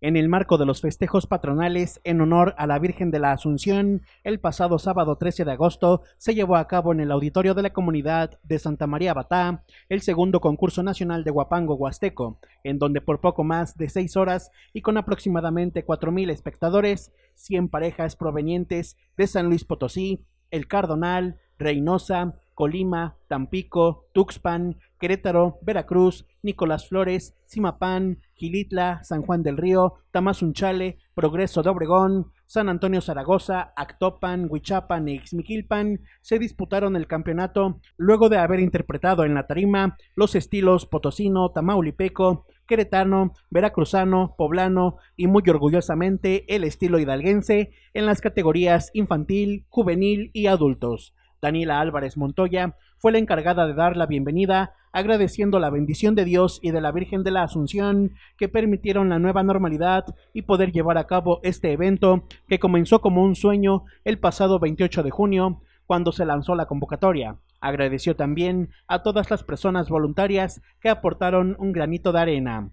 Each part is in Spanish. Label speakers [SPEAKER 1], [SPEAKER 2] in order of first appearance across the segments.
[SPEAKER 1] En el marco de los festejos patronales en honor a la Virgen de la Asunción, el pasado sábado 13 de agosto se llevó a cabo en el auditorio de la comunidad de Santa María Batá el segundo concurso nacional de Guapango Huasteco, en donde por poco más de seis horas y con aproximadamente cuatro mil espectadores, 100 parejas provenientes de San Luis Potosí, El Cardonal, Reynosa, Colima, Tampico, Tuxpan, Querétaro, Veracruz, Nicolás Flores, Simapán, Gilitla, San Juan del Río, Tamazunchale, Progreso de Obregón, San Antonio Zaragoza, Actopan, Huichapan y Ixmiquilpan se disputaron el campeonato luego de haber interpretado en la tarima los estilos potosino, tamaulipeco, queretano, veracruzano, poblano y muy orgullosamente el estilo hidalguense en las categorías infantil, juvenil y adultos. Daniela Álvarez Montoya, fue la encargada de dar la bienvenida, agradeciendo la bendición de Dios y de la Virgen de la Asunción que permitieron la nueva normalidad y poder llevar a cabo este evento que comenzó como un sueño el pasado 28 de junio, cuando se lanzó la convocatoria. Agradeció también a todas las personas voluntarias que aportaron un granito de arena.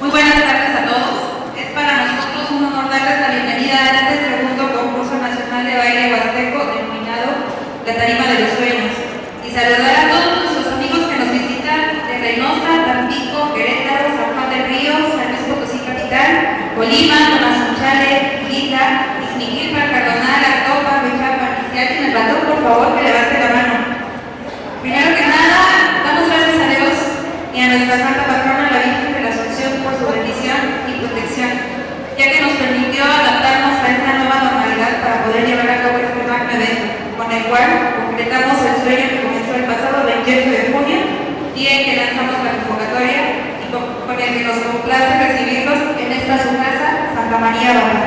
[SPEAKER 2] Muy buenas tardes a todos. Es para nosotros un honor darles la bienvenida a este segundo concurso nacional de baile huasteco la tarima de los sueños, y saludar a todos nuestros amigos que nos visitan de Reynosa, Tampico, Querétaro, San Juan del Río, San Luis Potosí Capital, Colima, Tomazunchale, Quita, Ixmiquilpa, Cardonal, Actopa, Bechapa, y si alguien me faltó, por favor, que levante la mano. Primero que nada, damos gracias a Dios y a nuestra Santa Patrona, la Virgen de la Asunción, por su bendición y protección, ya que nos permitió adaptarnos a esta nueva normalidad para poder llevar a cabo este magno evento con el cual concretamos el sueño que comenzó el pasado 28 de junio, día en que lanzamos la convocatoria y con, el que nos complace recibirlos en esta su casa, Santa María Baja.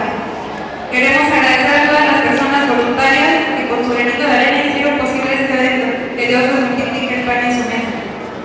[SPEAKER 2] Queremos agradecer a todas las personas voluntarias que con su granito de arena hicieron posible este evento, que Dios nos multiplique el pan en su mesa.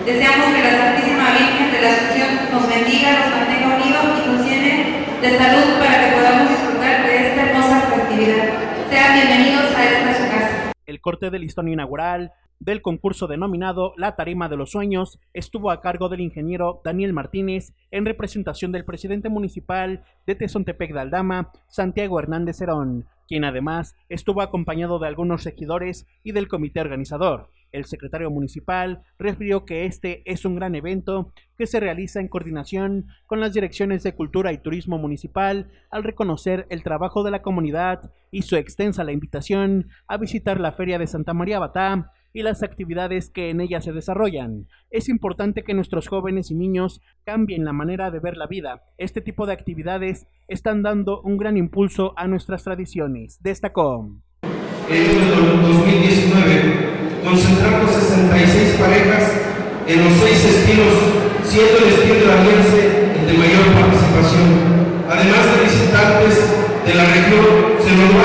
[SPEAKER 2] Deseamos que la Santísima Virgen de la Asunción nos bendiga, nos mantenga unidos y nos llene de salud para que podamos disfrutar de esta hermosa festividad. Sean bienvenidos a esta su casa.
[SPEAKER 1] El corte del listón inaugural del concurso denominado La Tarima de los Sueños estuvo a cargo del ingeniero Daniel Martínez en representación del presidente municipal de Tezontepec de Aldama, Santiago Hernández Herón, quien además estuvo acompañado de algunos regidores y del comité organizador. El secretario municipal refirió que este es un gran evento que se realiza en coordinación con las direcciones de Cultura y Turismo Municipal al reconocer el trabajo de la comunidad y su extensa la invitación a visitar la Feria de Santa María Batá y las actividades que en ella se desarrollan. Es importante que nuestros jóvenes y niños cambien la manera de ver la vida. Este tipo de actividades están dando un gran impulso a nuestras tradiciones, destacó.
[SPEAKER 3] En 2019 concentramos 66 parejas en los seis estilos, siendo el estilo alianza el de mayor participación. Además de visitantes de la región, se logró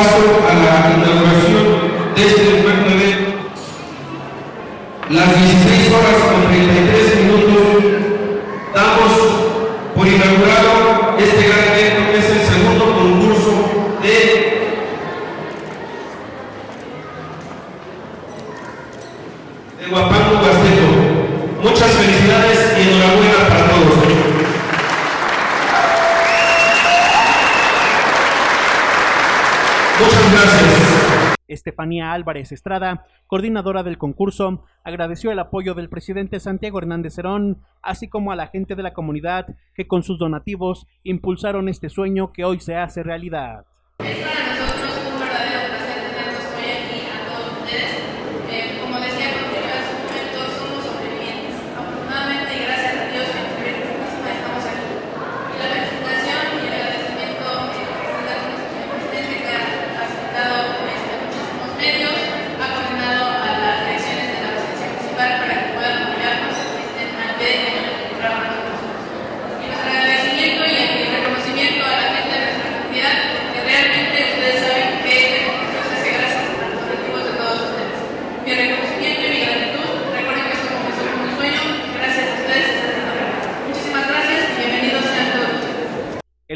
[SPEAKER 3] paso a la inauguración de este
[SPEAKER 1] Estefanía Álvarez Estrada, coordinadora del concurso, agradeció el apoyo del presidente Santiago Hernández Cerón, así como a la gente de la comunidad que con sus donativos impulsaron este sueño que hoy se hace realidad.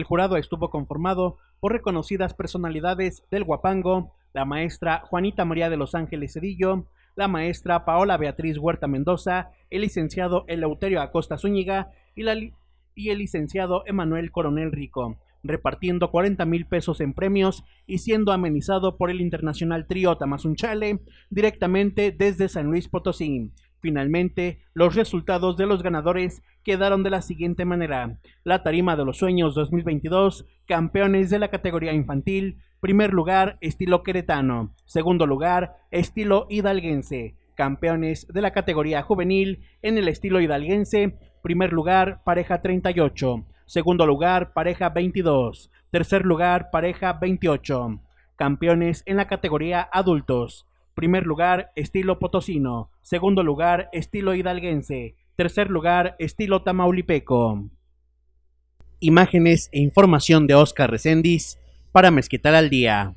[SPEAKER 1] El jurado estuvo conformado por reconocidas personalidades del Guapango, la maestra Juanita María de los Ángeles Cedillo, la maestra Paola Beatriz Huerta Mendoza, el licenciado Eleuterio Acosta Zúñiga y, el licenciado Emanuel Coronel Rico, repartiendo 40 mil pesos en premios y siendo amenizado por el internacional trío Tamazunchale directamente desde San Luis Potosí. Finalmente, los resultados de los ganadores quedaron de la siguiente manera. La Tarima de los Sueños 2022, campeones de la categoría infantil, primer lugar, estilo queretano, segundo lugar, estilo hidalguense, campeones de la categoría juvenil en el estilo hidalguense, primer lugar, pareja 38, segundo lugar, pareja 22, tercer lugar, pareja 28, campeones en la categoría adultos, Primer lugar, estilo potosino. Segundo lugar, estilo hidalguense. Tercer lugar, estilo tamaulipeco. Imágenes e información de Oscar Recendis para Mezquital al Día.